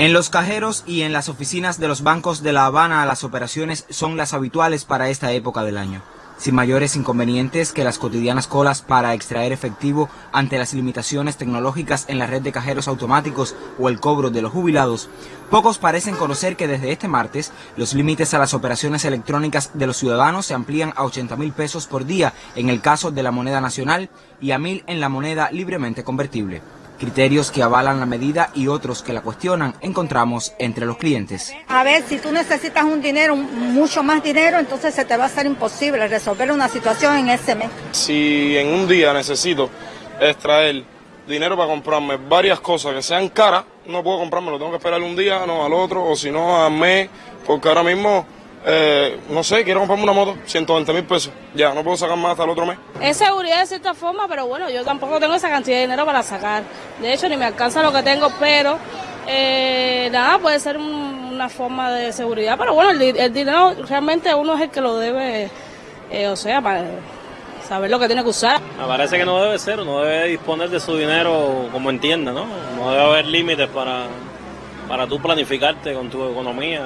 En los cajeros y en las oficinas de los bancos de La Habana las operaciones son las habituales para esta época del año. Sin mayores inconvenientes que las cotidianas colas para extraer efectivo ante las limitaciones tecnológicas en la red de cajeros automáticos o el cobro de los jubilados, pocos parecen conocer que desde este martes los límites a las operaciones electrónicas de los ciudadanos se amplían a 80 mil pesos por día en el caso de la moneda nacional y a mil en la moneda libremente convertible. Criterios que avalan la medida y otros que la cuestionan encontramos entre los clientes. A ver, si tú necesitas un dinero, mucho más dinero, entonces se te va a hacer imposible resolver una situación en ese mes. Si en un día necesito extraer dinero para comprarme varias cosas que sean caras, no puedo comprármelo, tengo que esperar un día, no al otro, o si no al mes, porque ahora mismo eh, no sé, quiero comprarme una moto, 120 mil pesos. Ya, no puedo sacar más hasta el otro mes. Es seguridad de cierta forma, pero bueno, yo tampoco tengo esa cantidad de dinero para sacar. De hecho, ni me alcanza lo que tengo, pero eh, nada, puede ser una forma de seguridad. Pero bueno, el, dinero realmente uno es el que lo debe, eh, o sea, para saber lo que tiene que usar. Me parece que no debe ser, uno debe disponer de su dinero como entienda, ¿no? No debe haber límites para, para tú planificarte con tu economía.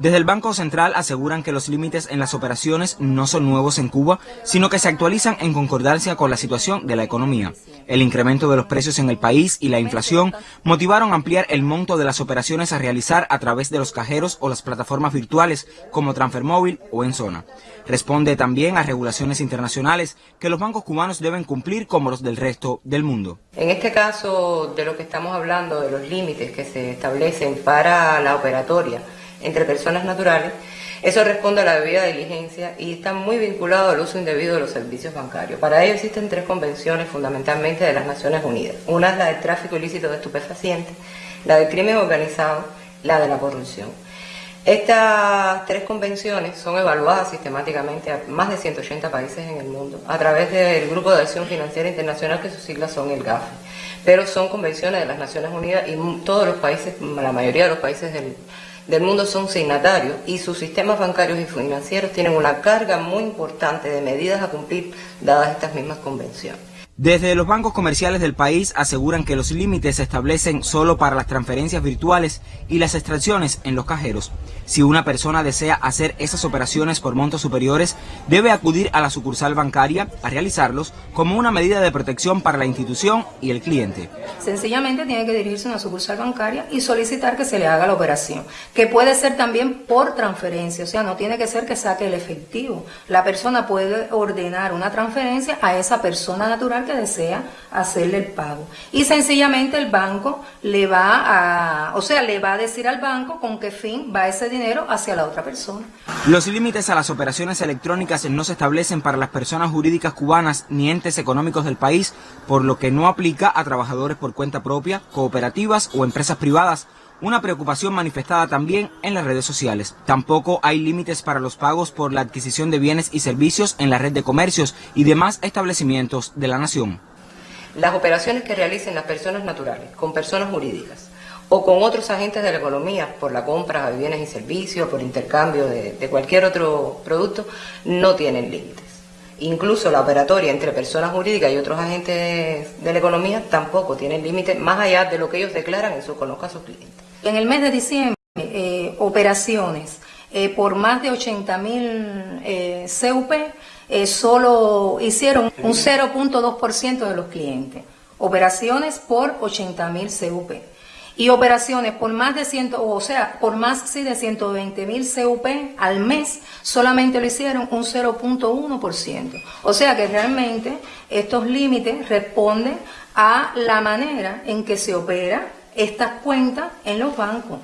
Desde el Banco Central aseguran que los límites en las operaciones no son nuevos en Cuba, sino que se actualizan en concordancia con la situación de la economía. El incremento de los precios en el país y la inflación motivaron ampliar el monto de las operaciones a realizar a través de los cajeros o las plataformas virtuales como Transfermóvil o en zona. Responde también a regulaciones internacionales que los bancos cubanos deben cumplir como los del resto del mundo. En este caso de lo que estamos hablando, de los límites que se establecen para la operatoria, entre personas naturales, eso responde a la debida diligencia y está muy vinculado al uso indebido de los servicios bancarios. Para ello existen tres convenciones fundamentalmente de las Naciones Unidas. Una es la del tráfico ilícito de estupefacientes, la del crimen organizado, la de la corrupción. Estas tres convenciones son evaluadas sistemáticamente a más de 180 países en el mundo a través del Grupo de Acción Financiera Internacional que sus siglas son el GAFE. Pero son convenciones de las Naciones Unidas y todos los países, la mayoría de los países del del mundo son signatarios y sus sistemas bancarios y financieros tienen una carga muy importante de medidas a cumplir dadas estas mismas convenciones. Desde los bancos comerciales del país aseguran que los límites se establecen solo para las transferencias virtuales y las extracciones en los cajeros. Si una persona desea hacer esas operaciones por montos superiores, debe acudir a la sucursal bancaria a realizarlos como una medida de protección para la institución y el cliente. Sencillamente tiene que dirigirse a una sucursal bancaria y solicitar que se le haga la operación, que puede ser también por transferencia, o sea, no tiene que ser que saque el efectivo. La persona puede ordenar una transferencia a esa persona natural desea hacerle el pago. Y sencillamente el banco le va a, o sea, le va a decir al banco con qué fin va ese dinero hacia la otra persona. Los límites a las operaciones electrónicas no se establecen para las personas jurídicas cubanas ni entes económicos del país, por lo que no aplica a trabajadores por cuenta propia, cooperativas o empresas privadas una preocupación manifestada también en las redes sociales. Tampoco hay límites para los pagos por la adquisición de bienes y servicios en la red de comercios y demás establecimientos de la nación. Las operaciones que realicen las personas naturales con personas jurídicas o con otros agentes de la economía por la compra de bienes y servicios, por intercambio de, cualquier otro producto, no tienen límites. Incluso la operatoria entre personas jurídicas y otros agentes de la economía tampoco tienen límites más allá de lo que ellos declaran en su conozca a sus clientes. En el mes de diciembre, eh, operaciones eh, por más de 80 mil eh, CUP solo hicieron un 0.2% de los clientes. Operaciones por 80 mil CUP. Y operaciones por más de 100, o sea, por más sí, de 120 mil CUP al mes, solamente lo hicieron un 0.1%. O sea que realmente estos límites responden a la manera en que se opera estas cuentas en los bancos.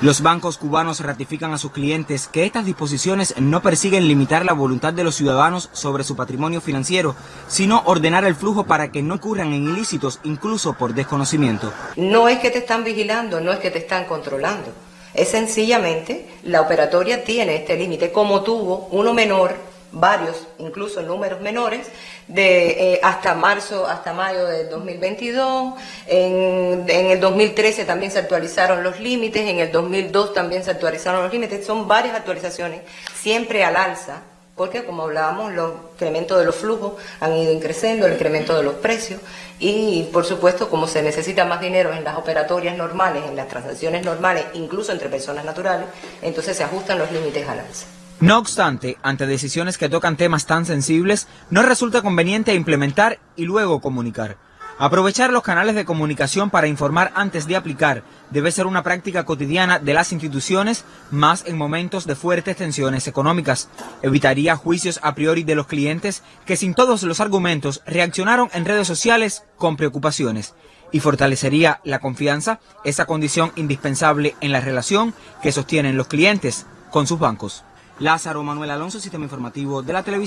Los bancos cubanos ratifican a sus clientes que estas disposiciones no persiguen limitar la voluntad de los ciudadanos sobre su patrimonio financiero, sino ordenar el flujo para que no ocurran en ilícitos, incluso por desconocimiento. No es que te están vigilando, no es que te están controlando. Es sencillamente, la operatoria tiene este límite, como tuvo uno menor varios, incluso números menores, de eh, hasta marzo, hasta mayo de 2022. En, en, el 2013 también se actualizaron los límites, en el 2002 también se actualizaron los límites. Son varias actualizaciones, siempre al alza, porque como hablábamos, los incrementos de los flujos han ido increciendo, el incremento de los precios y por supuesto como se necesita más dinero en las operatorias normales, en las transacciones normales, incluso entre personas naturales, entonces se ajustan los límites al alza. No obstante, ante decisiones que tocan temas tan sensibles, no resulta conveniente implementar y luego comunicar. Aprovechar los canales de comunicación para informar antes de aplicar debe ser una práctica cotidiana de las instituciones, más en momentos de fuertes tensiones económicas. Evitaría juicios a priori de los clientes que sin todos los argumentos reaccionaron en redes sociales con preocupaciones y fortalecería la confianza, esa condición indispensable en la relación que sostienen los clientes con sus bancos. Lázaro Manuel Alonso, Sistema Informativo de la Televisión.